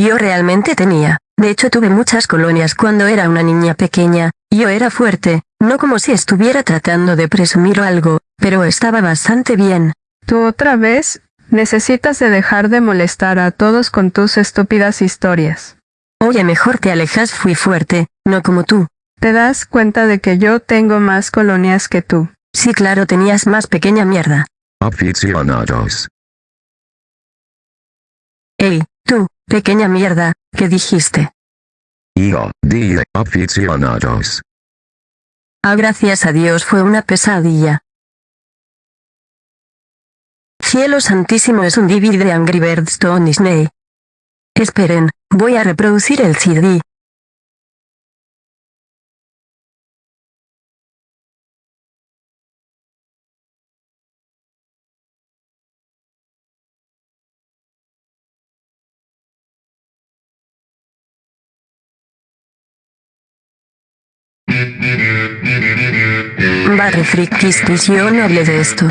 Yo realmente tenía. De hecho tuve muchas colonias cuando era una niña pequeña, yo era fuerte, no como si estuviera tratando de presumir algo, pero estaba bastante bien. Tú otra vez, necesitas de dejar de molestar a todos con tus estúpidas historias. Oye, mejor te alejas, fui fuerte, no como tú. ¿Te das cuenta de que yo tengo más colonias que tú? Sí, claro, tenías más pequeña mierda. Aficionados. Ey, tú, pequeña mierda, ¿qué dijiste? Yo, dije aficionados. Ah, gracias a Dios fue una pesadilla. Cielo Santísimo es un DVD de Angry Birds Stone Disney. Esperen, voy a reproducir el CD. Barry Frikis, yo no hablé de esto.